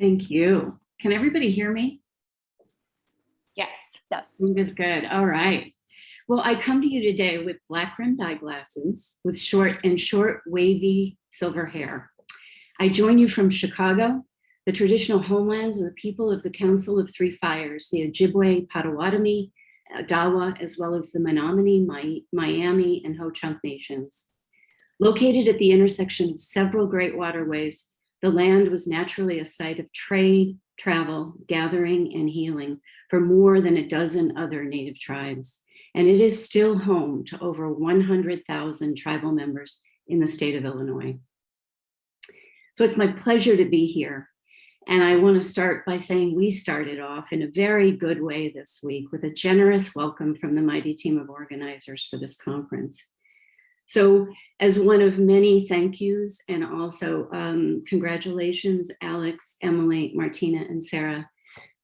Thank you. Can everybody hear me? Yes. Yes. That's good. All right. Well, I come to you today with black rimmed eyeglasses with short and short wavy silver hair. I join you from Chicago, the traditional homelands of the people of the Council of Three Fires, the Ojibwe, Potawatomi, Odawa, as well as the Menominee, Miami, and Ho-Chunk nations. Located at the intersection of several great waterways, the land was naturally a site of trade, travel, gathering, and healing for more than a dozen other native tribes. And it is still home to over 100,000 tribal members in the state of Illinois. So it's my pleasure to be here. And I want to start by saying we started off in a very good way this week with a generous welcome from the mighty team of organizers for this conference. So as one of many thank yous and also um, congratulations, Alex, Emily, Martina, and Sarah,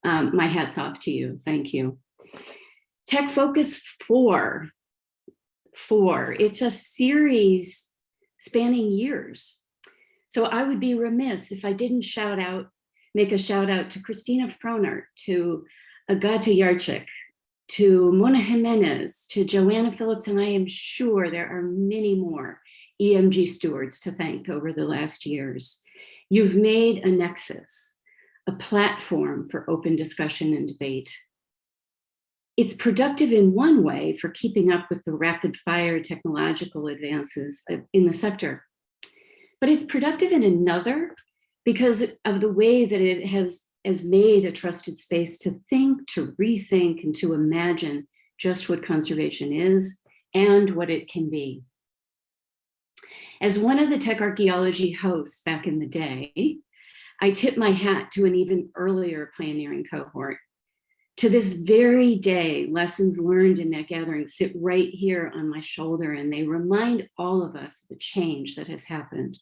um, my hat's off to you. Thank you. Tech Focus 4, 4, it's a series spanning years. So I would be remiss if I didn't shout out, make a shout out to Christina Frohnert, to Agathe Jarczyk, to Mona Jimenez, to Joanna Phillips, and I am sure there are many more EMG stewards to thank over the last years. You've made a nexus, a platform for open discussion and debate. It's productive in one way for keeping up with the rapid fire technological advances in the sector, but it's productive in another because of the way that it has, has made a trusted space to think, to rethink, and to imagine just what conservation is and what it can be. As one of the tech archaeology hosts back in the day, I tip my hat to an even earlier pioneering cohort. To this very day, lessons learned in that gathering sit right here on my shoulder and they remind all of us of the change that has happened.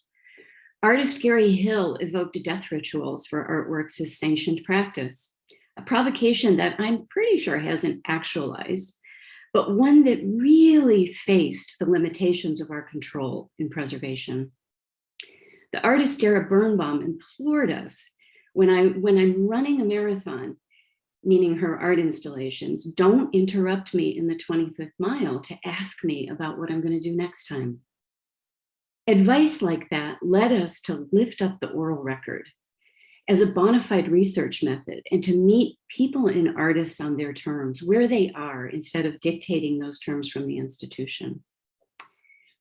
Artist Gary Hill evoked death rituals for artworks as sanctioned practice, a provocation that I'm pretty sure hasn't actualized, but one that really faced the limitations of our control in preservation. The artist Dara Birnbaum implored us when, I, when I'm running a marathon, meaning her art installations, don't interrupt me in the 25th mile to ask me about what I'm gonna do next time. Advice like that led us to lift up the oral record as a bona fide research method and to meet people and artists on their terms, where they are, instead of dictating those terms from the institution.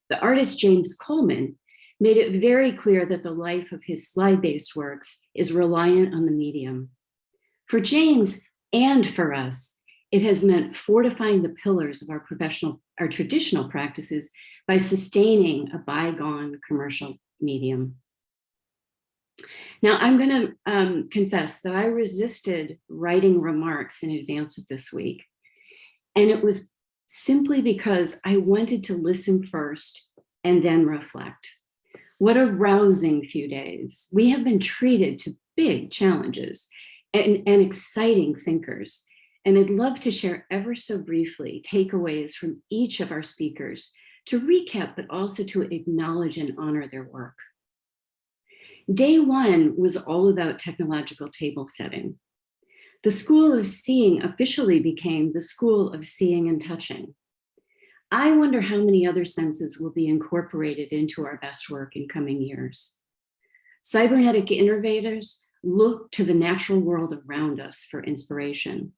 The artist James Coleman made it very clear that the life of his slide-based works is reliant on the medium. For James and for us, it has meant fortifying the pillars of our professional, our traditional practices by sustaining a bygone commercial medium. Now, I'm going to um, confess that I resisted writing remarks in advance of this week. And it was simply because I wanted to listen first and then reflect. What a rousing few days. We have been treated to big challenges and, and exciting thinkers. And I'd love to share ever so briefly takeaways from each of our speakers to recap, but also to acknowledge and honor their work. Day one was all about technological table setting. The School of Seeing officially became the School of Seeing and Touching. I wonder how many other senses will be incorporated into our best work in coming years. Cybernetic innovators look to the natural world around us for inspiration.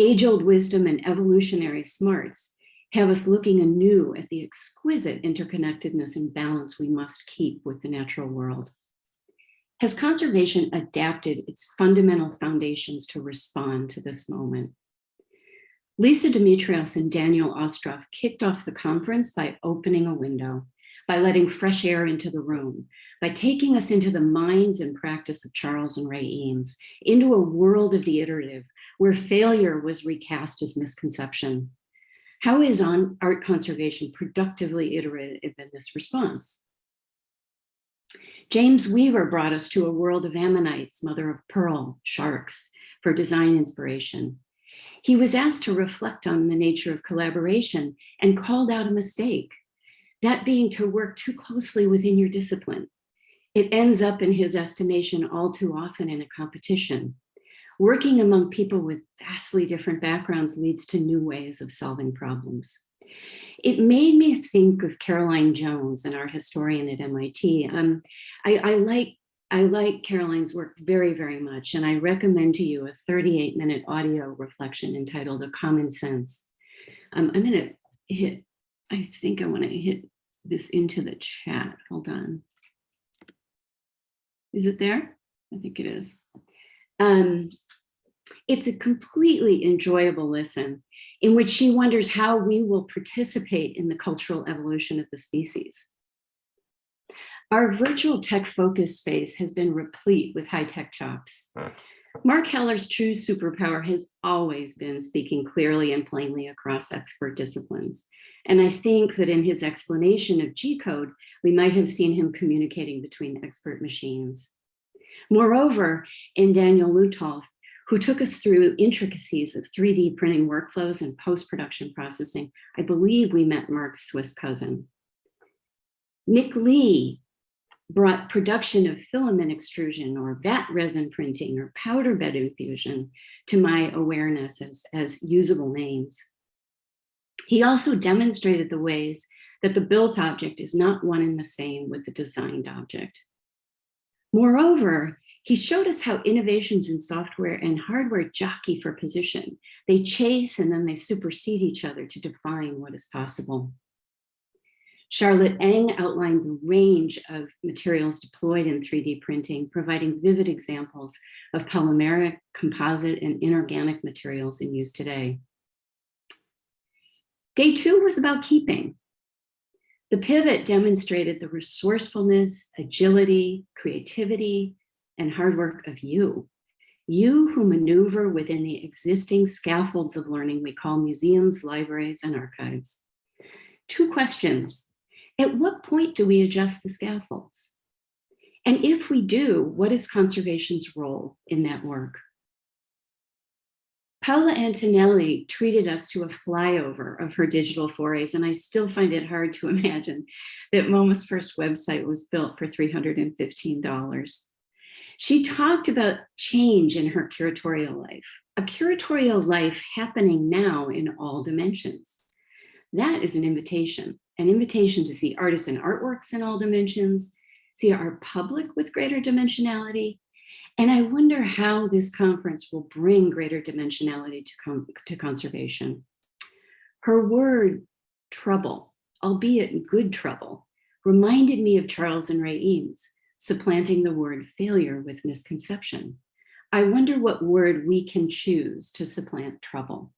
Age-old wisdom and evolutionary smarts have us looking anew at the exquisite interconnectedness and balance we must keep with the natural world. Has conservation adapted its fundamental foundations to respond to this moment? Llisa Demetrios and Daniel Ostroff kicked off the conference by opening a window, by letting fresh air into the room, by taking us into the minds and practice of Charles and Ray Eames, into a world of the iterative, where failure was recast as misconception, how is on art conservation productively iterative in this response? James Weaver brought us to a world of ammonites, mother of pearl, sharks, for design inspiration. He was asked to reflect on the nature of collaboration and called out a mistake, that being to work too closely within your discipline. It ends up in his estimation all too often in a competition. Working among people with vastly different backgrounds leads to new ways of solving problems. It made me think of Caroline Jones, an art historian at MIT. Um, I, I, like, I like Caroline's work very, very much, and I recommend to you a 38 minute audio reflection entitled A Common Sense. Um, I'm gonna hit, I think I wanna hit this into the chat, hold on. Is it there? I think it is. Um, it's a completely enjoyable listen in which she wonders how we will participate in the cultural evolution of the species. Our virtual tech focus space has been replete with high-tech chops. Mark Hellar's true superpower has always been speaking clearly and plainly across expert disciplines. And I think that in his explanation of G-code, we might have seen him communicating between expert machines. Moreover, in Daniel Lutolf, who took us through intricacies of 3D printing workflows and post-production processing, I believe we met Mark's Swiss cousin. Nick Lee brought production of filament extrusion or vat resin printing or powder bed infusion to my awareness as, as usable names. He also demonstrated the ways that the built object is not one and the same with the designed object. Moreover, he showed us how innovations in software and hardware jockey for position. They chase and then they supersede each other to define what is possible. Charlotte Eng outlined the range of materials deployed in 3D printing, providing vivid examples of polymeric, composite, and inorganic materials in use today. Day two was about keeping. The pivot demonstrated the resourcefulness, agility, creativity, and hard work of you. You who maneuver within the existing scaffolds of learning we call museums, libraries, and archives. Two questions. At what point do we adjust the scaffolds? And if we do, what is conservation's role in that work? Paola Antonelli treated us to a flyover of her digital forays, and I still find it hard to imagine that MoMA's first website was built for $315. She talked about change in her curatorial life, a curatorial life happening now in all dimensions. That is an invitation, an invitation to see artists and artworks in all dimensions, see our public with greater dimensionality, and I wonder how this conference will bring greater dimensionality to, to conservation. Her word, trouble, albeit good trouble, reminded me of Charles and Ray Eames, supplanting the word failure with misconception. I wonder what word we can choose to supplant trouble.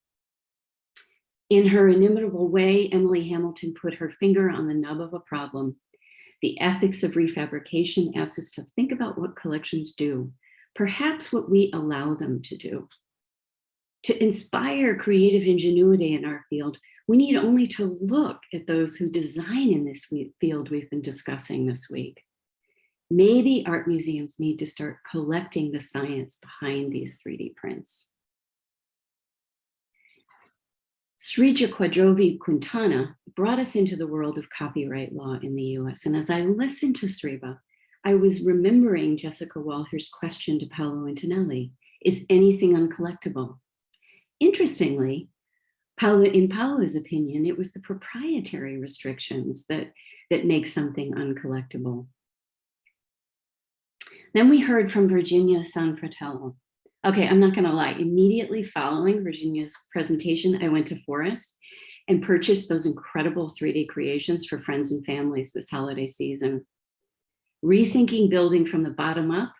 In her inimitable way, Emily Hamilton put her finger on the nub of a problem. The ethics of refabrication asks us to think about what collections do, perhaps what we allow them to do. To inspire creative ingenuity in our field, we need only to look at those who design in this field we've been discussing this week. Maybe art museums need to start collecting the science behind these 3D prints. Srija Quadrovi Quintana brought us into the world of copyright law in the US. And as I listened to Sriba, I was remembering Jessica Walthew's question to Paolo Antonelli, is anything uncollectible? Interestingly, Paolo, in Paolo's opinion, it was the proprietary restrictions that, that make something uncollectible. Then we heard from Virginia San Fratello. Okay, I'm not gonna lie, immediately following Virginia's presentation, I went to Forest and purchased those incredible 3D creations for friends and families this holiday season. Rethinking building from the bottom up,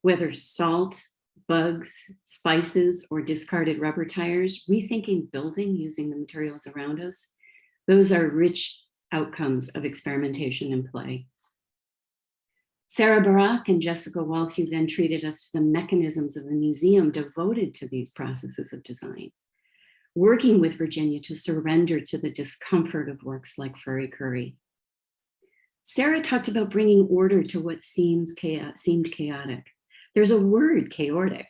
whether salt, bugs, spices, or discarded rubber tires, rethinking building using the materials around us, those are rich outcomes of experimentation and play. Sarah Barack and Jessica Walthew then treated us to the mechanisms of the museum devoted to these processes of design, working with Virginia to surrender to the discomfort of works like Furry Curry. Sarah talked about bringing order to what seems seemed chaotic. There's a word, chaordic,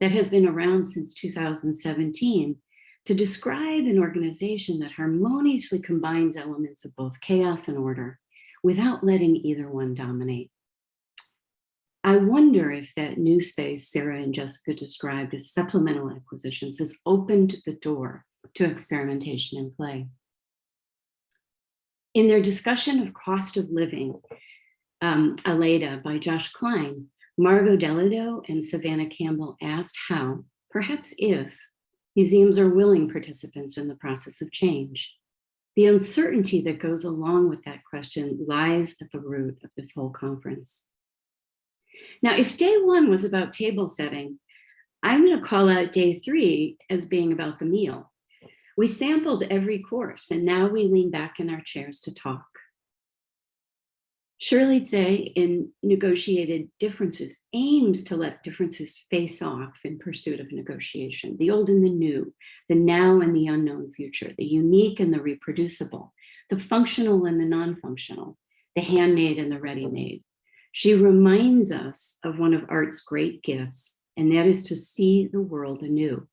that has been around since 2017 to describe an organization that harmoniously combines elements of both chaos and order without letting either one dominate. I wonder if that new space Sarah and Jessica described as supplemental acquisitions has opened the door to experimentation and play. In their discussion of cost of living, um, Aleda by Josh Kline, Margo Delidow and Savannah Campbell asked how, perhaps if, museums are willing participants in the process of change. The uncertainty that goes along with that question lies at the root of this whole conference. Now, if day one was about table setting, I'm going to call out day three as being about the meal. We sampled every course and now we lean back in our chairs to talk. Shirley Tse in Negotiated Differences aims to let differences face off in pursuit of negotiation, the old and the new, the now and the unknown future, the unique and the reproducible, the functional and the non-functional, the handmade and the ready-made. She reminds us of one of art's great gifts, and that is to see the world anew.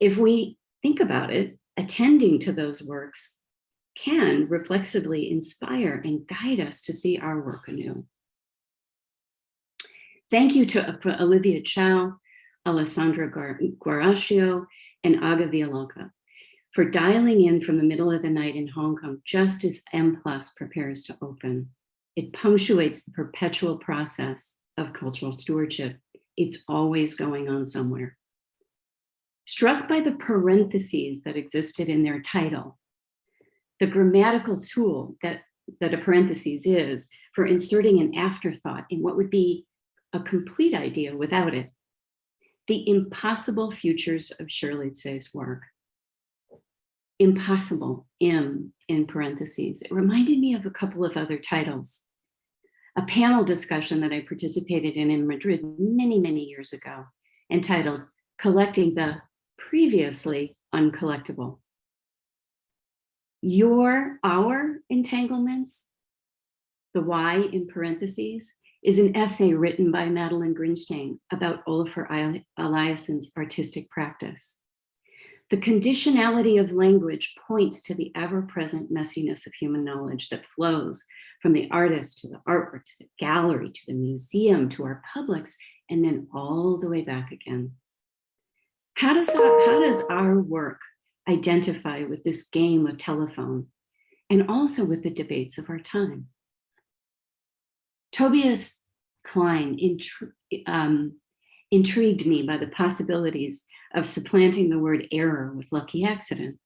If we think about it, attending to those works can reflexively inspire and guide us to see our work anew. Thank you to uh, Olivia Chow, Alessandra Guaraccio, and Aga Villalonga for dialing in from the middle of the night in Hong Kong just as M Plus prepares to open. It punctuates the perpetual process of cultural stewardship. It's always going on somewhere. Struck by the parentheses that existed in their title, the grammatical tool that, that a parentheses is for inserting an afterthought in what would be a complete idea without it. The impossible futures of Shirley Tse's work. Impossible, M in parentheses. It reminded me of a couple of other titles. A panel discussion that I participated in in Madrid many, many years ago, entitled Collecting the Previously Uncollectible your, our entanglements, the Y in parentheses, is an essay written by Madeleine Grynsztejn about Olafur Eliasson's artistic practice. The conditionality of language points to the ever-present messiness of human knowledge that flows from the artist to the artwork, to the gallery, to the museum, to our publics, and then all the way back again. How does our, how does our work identify with this game of telephone and also with the debates of our time. Tobias Klein intri um, intrigued me by the possibilities of supplanting the word error with lucky accident.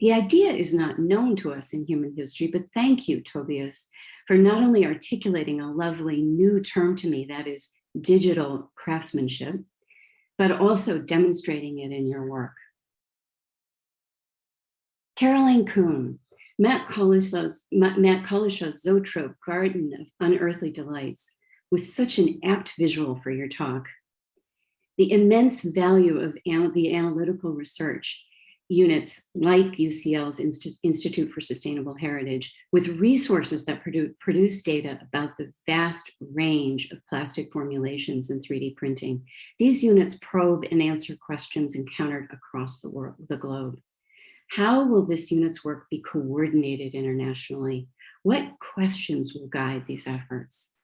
The idea is not known to us in human history, but thank you, Tobias, for not only articulating a lovely new term to me, that is digital craftsmanship, but also demonstrating it in your work. Carolien Coon, Mat Collishaw's, Matt Zoetrope Garden of Unearthly Delights was such an apt visual for your talk. The immense value of the analytical research units like UCL's Institute for Sustainable Heritage with resources that produce data about the vast range of plastic formulations in 3D printing. These units probe and answer questions encountered across the world, the globe. How will this unit's work be coordinated internationally? What questions will guide these efforts?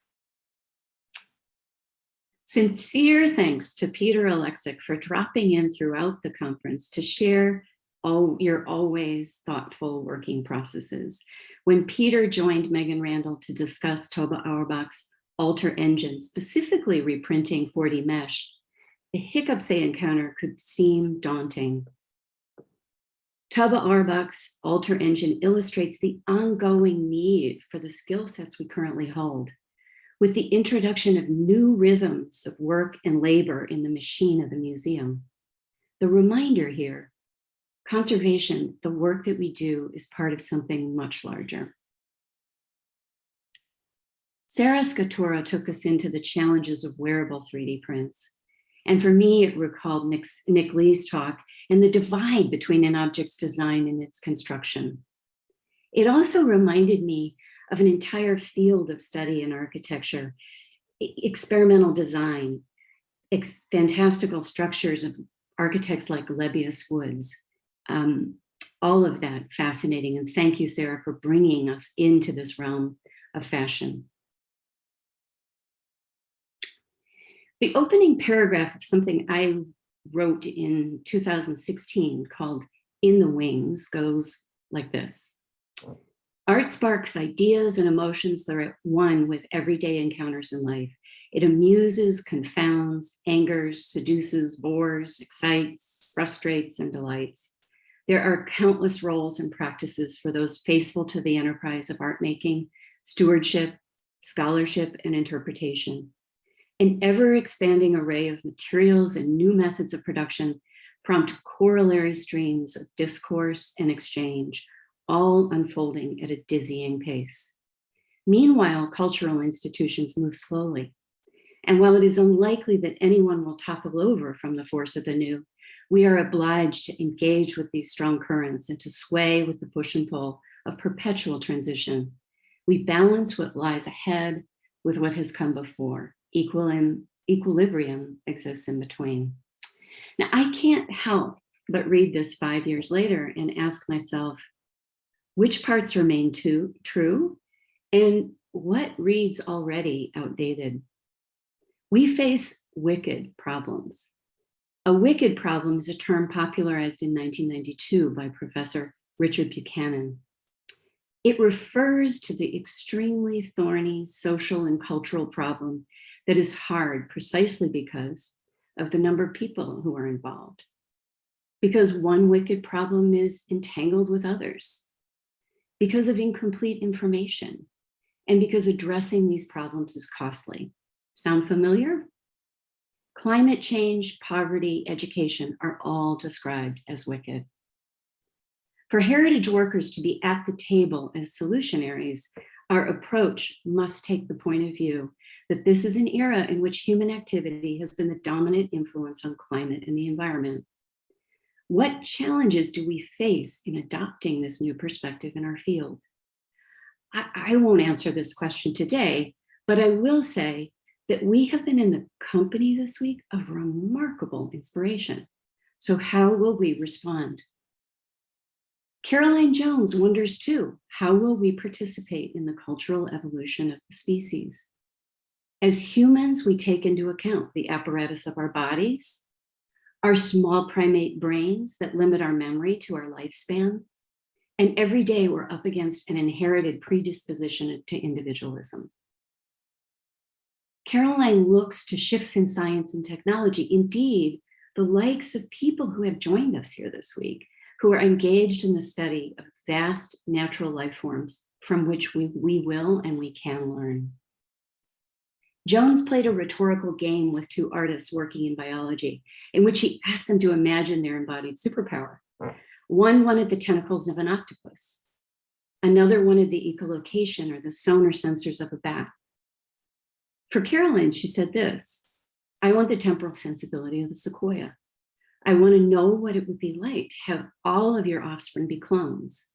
Sincere thanks to Peter Oleksik for dropping in throughout the conference to share all your always thoughtful working processes. When Peter joined Megan Randall to discuss Tauba Auerbach's Alter Engine, specifically reprinting 4D mesh, the hiccups they encounter could seem daunting. Tauba Auerbach's Alter Engine illustrates the ongoing need for the skill sets we currently hold. With the introduction of new rhythms of work and labor in the machine of the museum. The reminder here, conservation, the work that we do is part of something much larger. Sarah Scaturro took us into the challenges of wearable 3D prints. And for me, it recalled Nick's, Nick Lee's talk and the divide between an object's design and its construction. It also reminded me of an entire field of study in architecture, experimental design, ex fantastical structures of architects like Lebbeus Woods, um, all of that fascinating. And thank you, Sarah, for bringing us into this realm of fashion. The opening paragraph of something I wrote in 2016 called In the Wings goes like this. Art sparks ideas and emotions that are at one with everyday encounters in life. It amuses, confounds, angers, seduces, bores, excites, frustrates, and delights. There are countless roles and practices for those faithful to the enterprise of art making, stewardship, scholarship, and interpretation. An ever expanding array of materials and new methods of production prompt corollary streams of discourse and exchange, all unfolding at a dizzying pace. Meanwhile, cultural institutions move slowly. And while it is unlikely that anyone will topple over from the force of the new, we are obliged to engage with these strong currents and to sway with the push and pull of perpetual transition. We balance what lies ahead with what has come before. Equal equilibrium exists in between. Now, I can't help but read this five years later and ask myself, which parts remain too, true and what reads already outdated? We face wicked problems. A wicked problem is a term popularized in 1992 by Professor Richard Buchanan. It refers to the extremely thorny social and cultural problem that is hard precisely because of the number of people who are involved. Because one wicked problem is entangled with others. Because of incomplete information. And because addressing these problems is costly. Sound familiar? Climate change, poverty, education are all described as wicked. For heritage workers to be at the table as solutionaries, our approach must take the point of view that this is an era in which human activity has been the dominant influence on climate and the environment. What challenges do we face in adopting this new perspective in our field? I, I won't answer this question today, but I will say that we have been in the company this week of remarkable inspiration. So how will we respond? Caroline Jones wonders too, how will we participate in the cultural evolution of the species? As humans, we take into account the apparatus of our bodies, our small primate brains that limit our memory to our lifespan, and every day we're up against an inherited predisposition to individualism. Caroline looks to shifts in science and technology. Indeed, the likes of people who have joined us here this week, who are engaged in the study of vast natural life forms from which we, we will and we can learn. Jones played a rhetorical game with two artists working in biology, in which he asked them to imagine their embodied superpower. One wanted the tentacles of an octopus. Another wanted the echolocation or the sonar sensors of a bat. For Caroline, she said this, I want the temporal sensibility of the sequoia. I want to know what it would be like to have all of your offspring be clones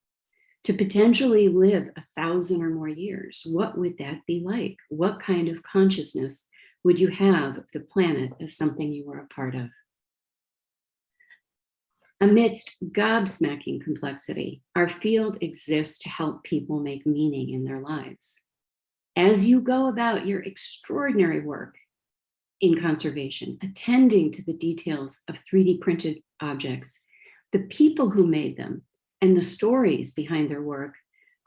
to potentially live a thousand or more years, what would that be like? What kind of consciousness would you have of the planet as something you were a part of? Amidst gobsmacking complexity, our field exists to help people make meaning in their lives. As you go about your extraordinary work in conservation, attending to the details of 3D printed objects, the people who made them and the stories behind their work,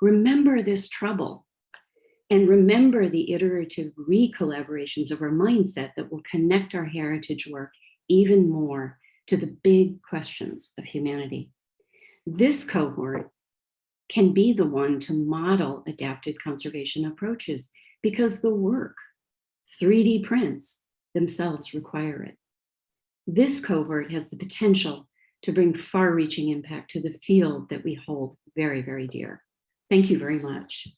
remember this trouble and remember the iterative re-collaborations of our mindset that will connect our heritage work even more to the big questions of humanity. This cohort can be the one to model adapted conservation approaches because the work, 3D prints themselves require it. This cohort has the potential to bring far-reaching impact to the field that we hold very, very dear. Thank you very much.